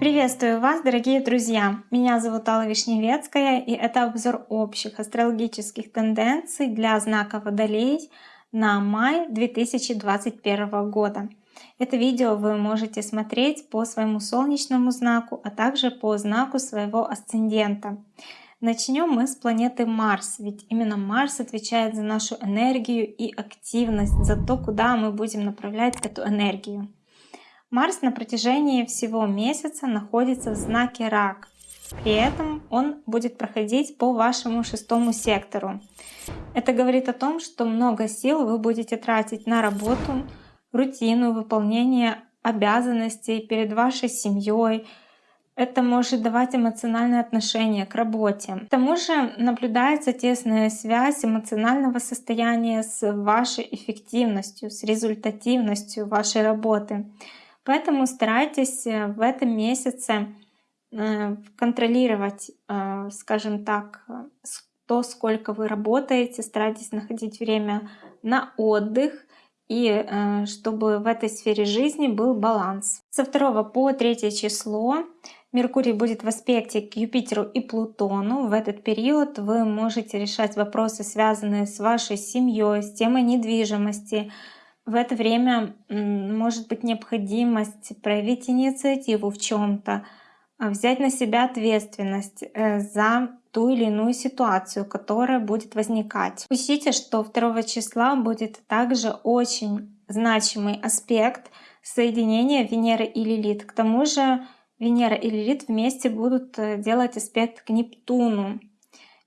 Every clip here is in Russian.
Приветствую вас, дорогие друзья! Меня зовут Алла Вишневецкая, и это обзор общих астрологических тенденций для знака Водолей на май 2021 года. Это видео вы можете смотреть по своему солнечному знаку, а также по знаку своего асцендента. Начнем мы с планеты Марс, ведь именно Марс отвечает за нашу энергию и активность, за то, куда мы будем направлять эту энергию. Марс на протяжении всего месяца находится в знаке Рак. При этом он будет проходить по вашему шестому сектору. Это говорит о том, что много сил вы будете тратить на работу, рутину, выполнение обязанностей перед вашей семьей. Это может давать эмоциональное отношение к работе. К тому же наблюдается тесная связь эмоционального состояния с вашей эффективностью, с результативностью вашей работы. Поэтому старайтесь э, в этом месяце э, контролировать, э, скажем так, то, сколько вы работаете, старайтесь находить время на отдых и чтобы в этой сфере жизни был баланс. Со 2 по 3 число Меркурий будет в аспекте к Юпитеру и Плутону. В этот период вы можете решать вопросы, связанные с вашей семьей, с темой недвижимости, в это время может быть необходимость проявить инициативу в чем-то, а, взять на себя ответственность э, за ту или иную ситуацию, которая будет возникать. Учтите, что 2 числа будет также очень значимый аспект соединения Венеры и Лилит. К тому же Венера и Лилит вместе будут э, делать аспект к Нептуну.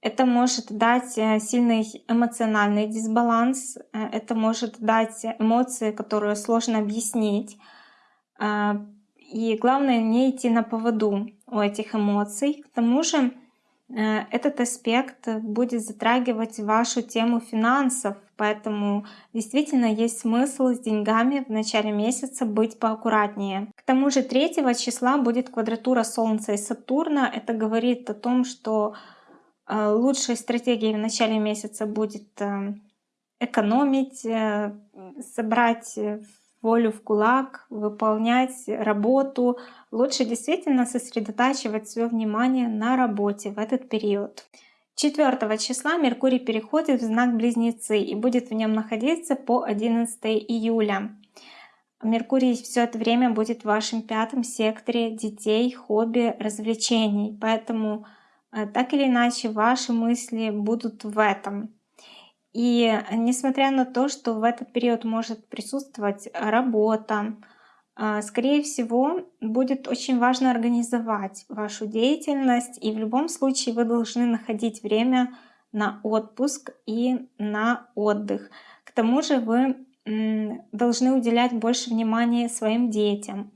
Это может дать э, сильный эмоциональный дисбаланс, э, это может дать эмоции, которые сложно объяснить. А, и главное не идти на поводу у этих эмоций. К тому же этот аспект будет затрагивать вашу тему финансов, поэтому действительно есть смысл с деньгами в начале месяца быть поаккуратнее. К тому же 3 числа будет квадратура Солнца и Сатурна. Это говорит о том, что Э, лучшей стратегией в начале месяца будет э, экономить, э, собрать волю в кулак, выполнять работу. Лучше действительно сосредотачивать свое внимание на работе в этот период. 4 числа Меркурий переходит в знак Близнецы и будет в нем находиться по 11 июля. Меркурий все это время будет в вашем пятом секторе детей, хобби, развлечений. Поэтому Э, так или иначе ваши мысли будут в этом. И несмотря на то, что в этот период может присутствовать работа, скорее всего, будет очень важно организовать вашу деятельность, и в любом случае вы должны находить время на отпуск и на отдых. К тому же вы должны уделять больше внимания своим детям,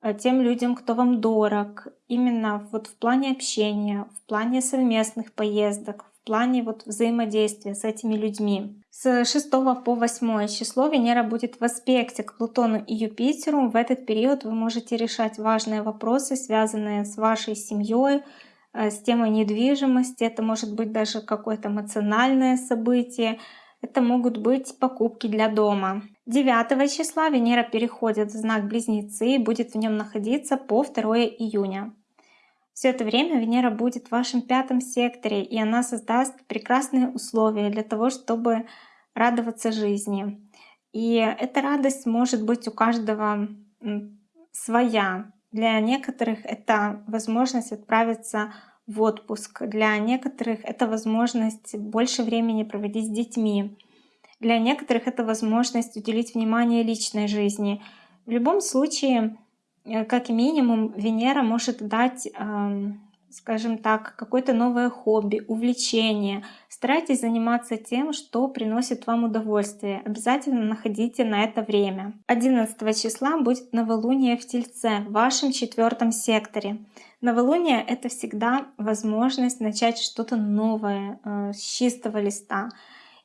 Э, тем людям, кто вам дорог, именно вот в плане общения, в плане совместных поездок, в плане вот взаимодействия с этими людьми. С 6 по 8 число Венера будет в аспекте к Плутону и Юпитеру. В этот период вы можете решать важные вопросы, связанные с вашей семьей, э, с темой недвижимости. Это может быть даже какое-то эмоциональное событие. Это могут быть покупки для дома. 9 числа Венера переходит в знак Близнецы и будет в нем находиться по 2 июня. Все это время Венера будет в вашем пятом секторе, и она создаст прекрасные условия для того, чтобы радоваться жизни. И эта радость может быть у каждого своя. Для некоторых это возможность отправиться в отпуск, для некоторых это возможность больше времени проводить с детьми. Для некоторых это возможность уделить внимание личной жизни. В любом случае, э, как минимум, Венера может дать, скажем так, какое-то новое хобби, увлечение. Старайтесь заниматься тем, что приносит вам удовольствие. Обязательно находите на это время. 11 числа будет новолуние в Тельце, в вашем четвертом секторе. Новолуние — это всегда возможность начать что-то новое э, с чистого листа.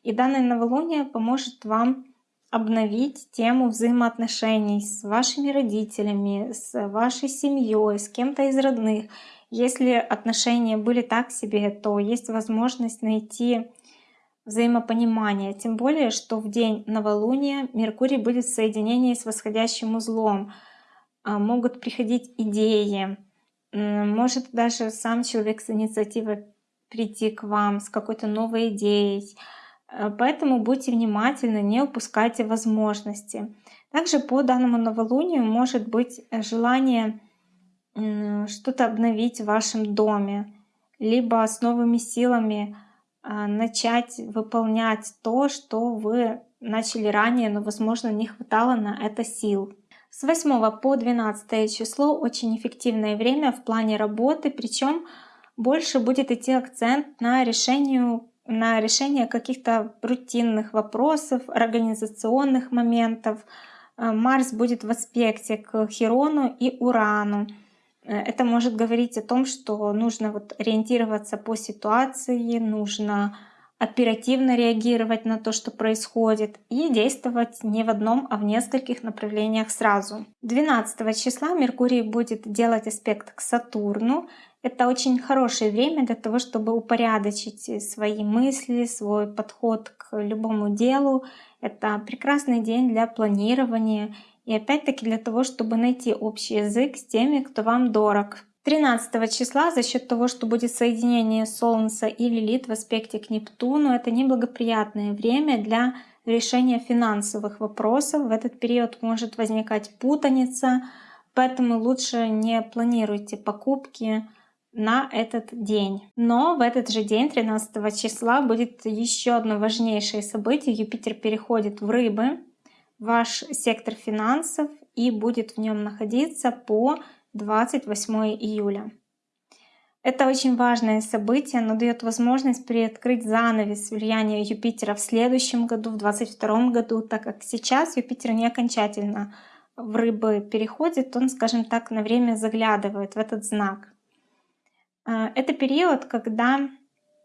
И данное новолуние поможет вам обновить тему взаимоотношений с вашими родителями, с вашей семьей, с кем-то из родных. Если отношения были так себе, то есть возможность найти взаимопонимания. Тем более, что в день новолуния Меркурий будет в соединении с восходящим узлом. А, могут приходить идеи. Может даже сам человек с инициативой прийти к вам с какой-то новой идеей. Э, поэтому будьте внимательны, не упускайте возможности. Также по данному новолунию может быть желание что-то обновить в вашем доме, либо с новыми силами а, начать выполнять то, что вы начали ранее, но, возможно, не хватало на это сил. С 8 по 12 число очень эффективное время в плане работы, причем больше будет идти акцент на решение, на решение каких-то рутинных вопросов, организационных моментов. А, Марс будет в аспекте к Хирону и Урану. Э, это может говорить о том, что нужно вот ориентироваться по ситуации, нужно оперативно реагировать на то, что происходит, и действовать не в одном, а в нескольких направлениях сразу. 12 числа Меркурий будет делать аспект к Сатурну. Это очень хорошее время для того, чтобы упорядочить свои мысли, свой подход к любому делу. Это прекрасный день для планирования и опять-таки для того, чтобы найти общий язык с теми, кто вам дорог. 13 числа за счет того, что будет соединение Солнца и Лилит в аспекте к Нептуну, это неблагоприятное время для решения финансовых вопросов. В этот период может возникать путаница, поэтому лучше не планируйте покупки на этот день. Но в этот же день, 13 числа, будет еще одно важнейшее событие. Юпитер переходит в Рыбы ваш сектор финансов и будет в нем находиться по 28 июля. Это очень важное событие, оно дает возможность приоткрыть занавес влияния Юпитера в следующем году, в 2022 году, так как сейчас Юпитер не окончательно в рыбы переходит, он, скажем так, на время заглядывает в этот знак. А, это период, когда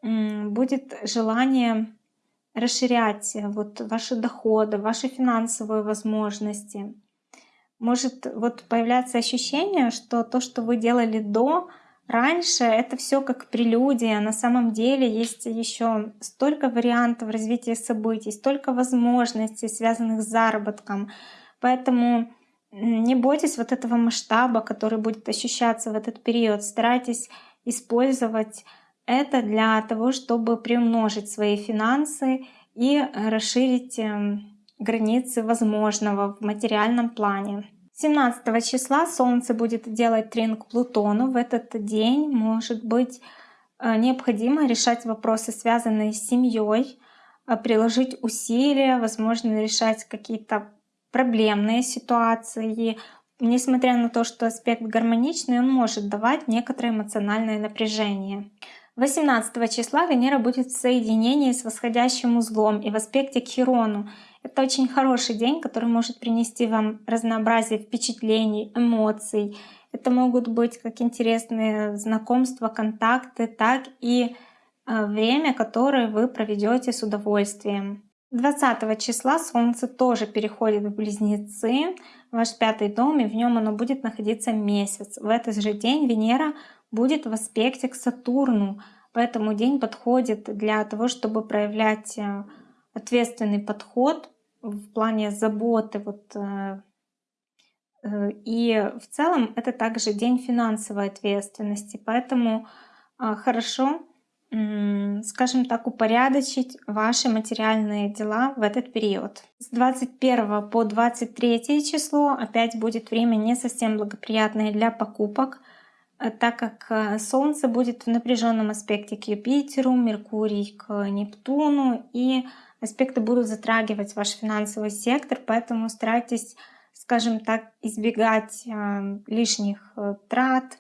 будет желание расширять э, вот ваши доходы, ваши финансовые возможности. Может вот появляться ощущение, что то, что вы делали до, раньше, это все как прелюдия. На самом деле есть еще столько вариантов развития событий, столько возможностей, связанных с заработком. Поэтому не бойтесь вот этого масштаба, который будет ощущаться в этот период. Старайтесь использовать это для того, чтобы приумножить свои финансы и расширить эм, границы возможного в материальном плане. 17 числа Солнце будет делать трин к Плутону. В этот день может быть э, необходимо решать вопросы, связанные с семьей, э, приложить усилия, возможно, решать какие-то проблемные ситуации. Несмотря на то, что аспект гармоничный, он может давать некоторое эмоциональное напряжение. 18 числа Венера будет в соединении с восходящим узлом и в аспекте к Хирону. Это очень хороший день, который может принести вам разнообразие впечатлений, эмоций. Это могут быть как интересные знакомства, контакты, так и э, время, которое вы проведете с удовольствием. 20 числа Солнце тоже переходит в Близнецы, ваш пятый дом, и в нем оно будет находиться месяц. В этот же день Венера будет в аспекте к Сатурну. Поэтому день подходит для того, чтобы проявлять э, ответственный подход в плане заботы. Вот, э, э, и в целом это также день финансовой ответственности. Поэтому хорошо, скажем так, упорядочить ваши материальные дела в этот период. С 21 по 23 число опять будет время не совсем благоприятное для покупок. Э, так как э, Солнце будет в напряженном аспекте к Юпитеру, Меркурий к Нептуну, и аспекты будут затрагивать ваш финансовый сектор, поэтому старайтесь, скажем так, избегать э, лишних трат,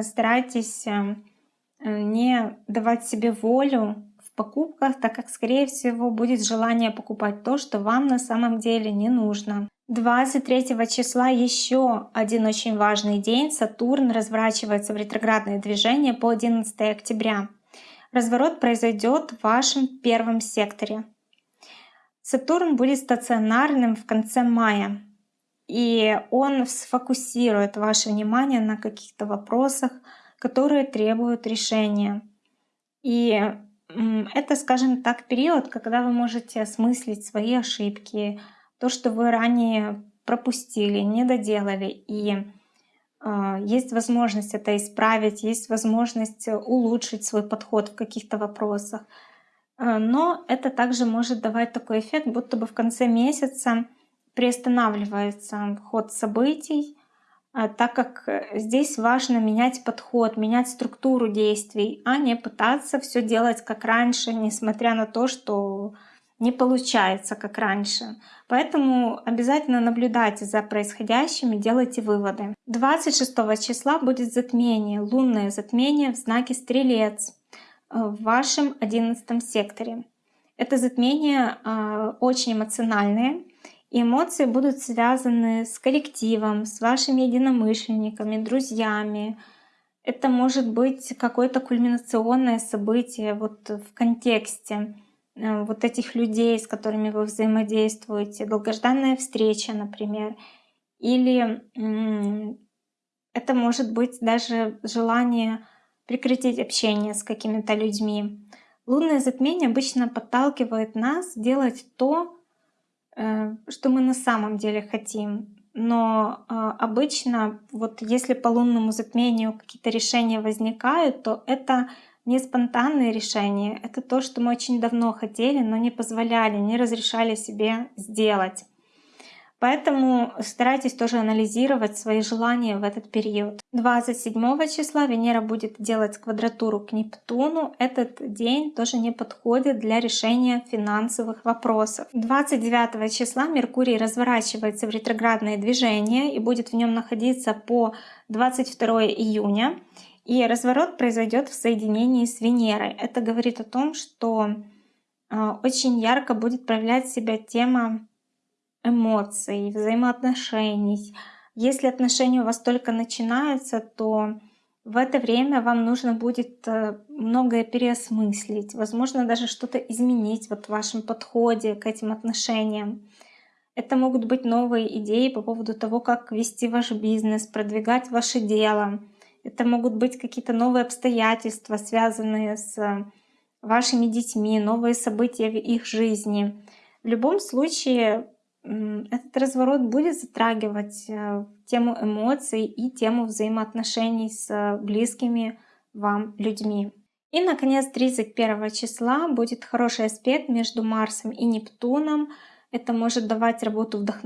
старайтесь не давать себе волю в покупках, так как, скорее всего, будет желание покупать то, что вам на самом деле не нужно. 23 числа еще один очень важный день. Сатурн разворачивается в ретроградное движение по 11 октября. Разворот произойдет в вашем первом секторе. Сатурн будет стационарным в конце мая. И он сфокусирует ваше внимание на каких-то вопросах, которые требуют решения. И это, скажем так, период, когда вы можете осмыслить свои ошибки, то, что вы ранее пропустили, не доделали. И э, есть возможность это исправить, есть возможность улучшить свой подход в каких-то вопросах. Э, но это также может давать такой эффект, будто бы в конце месяца приостанавливается ход событий, а, так как э, здесь важно менять подход, менять структуру действий, а не пытаться все делать как раньше, несмотря на то, что не получается как раньше. Поэтому обязательно наблюдайте за происходящим и делайте выводы. 26 числа будет затмение, лунное затмение в знаке Стрелец в вашем 11 секторе. Это затмение э, очень эмоциональное, эмоции будут связаны с коллективом, с вашими единомышленниками, друзьями. Это может быть какое-то кульминационное событие вот в контексте э, вот этих людей, с которыми вы взаимодействуете, долгожданная встреча, например. Или это может быть даже желание прекратить общение с какими-то людьми. Лунное затмение обычно подталкивает нас делать то, что мы на самом деле хотим. Но э, обычно, вот если по лунному затмению какие-то решения возникают, то это не спонтанные решения, это то, что мы очень давно хотели, но не позволяли, не разрешали себе сделать. Поэтому старайтесь тоже анализировать свои желания в этот период. 27 числа Венера будет делать квадратуру к Нептуну. Этот день тоже не подходит для решения финансовых вопросов. 29 числа Меркурий разворачивается в ретроградное движение и будет в нем находиться по 22 июня. И разворот произойдет в соединении с Венерой. Это говорит о том, что э, очень ярко будет проявлять себя тема эмоций, взаимоотношений. Если отношения у вас только начинаются, то в это время вам нужно будет э, многое переосмыслить, возможно, даже что-то изменить вот в вашем подходе к этим отношениям. Это могут быть новые идеи по поводу того, как вести ваш бизнес, продвигать ваше дело. Это могут быть какие-то новые обстоятельства, связанные с вашими детьми, новые события в их жизни. В любом случае, этот разворот будет затрагивать э, тему эмоций и тему взаимоотношений с близкими вам людьми. И, наконец, 31 числа будет хороший аспект между Марсом и Нептуном. Это может давать работу вдох...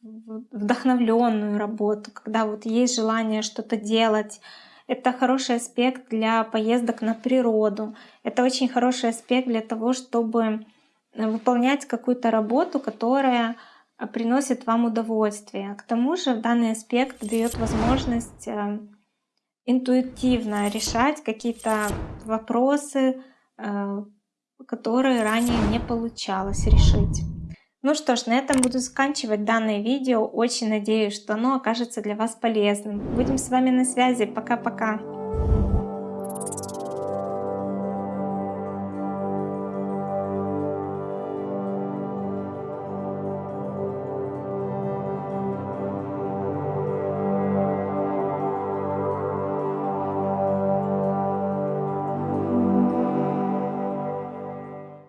вдохновленную работу, когда вот есть желание что-то делать. Это хороший аспект для поездок на природу. Это очень хороший аспект для того, чтобы выполнять какую-то работу, которая а, приносит вам удовольствие. К тому же данный аспект дает возможность э, интуитивно решать какие-то вопросы, э, которые ранее не получалось решить. Ну что ж, на этом буду заканчивать данное видео. Очень надеюсь, что оно окажется для вас полезным. Будем с вами на связи. Пока-пока.